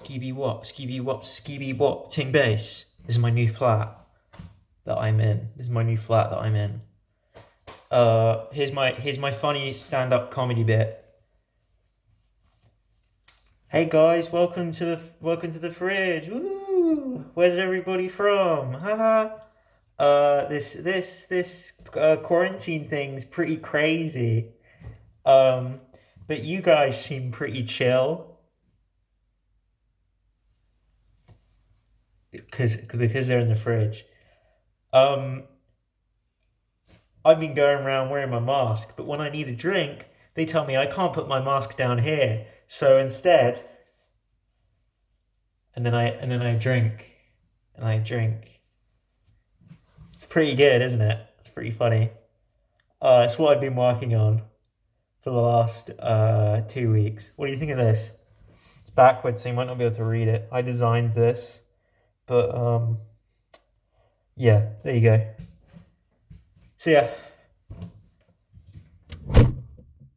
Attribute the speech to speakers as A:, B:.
A: Skibby wop, skibby wop, skibby wop, ting bass. This is my new flat that I'm in. This is my new flat that I'm in. Uh, here's my here's my funny stand-up comedy bit. Hey guys, welcome to the welcome to the fridge. Woo! Where's everybody from? Haha. uh, this this this uh, quarantine thing's pretty crazy. Um, but you guys seem pretty chill. Because because they're in the fridge. Um, I've been going around wearing my mask, but when I need a drink, they tell me I can't put my mask down here. So instead, and then I and then I drink, and I drink. It's pretty good, isn't it? It's pretty funny. Uh, it's what I've been working on for the last uh, two weeks. What do you think of this? It's backwards, so you might not be able to read it. I designed this. But um, yeah, there you go. See ya.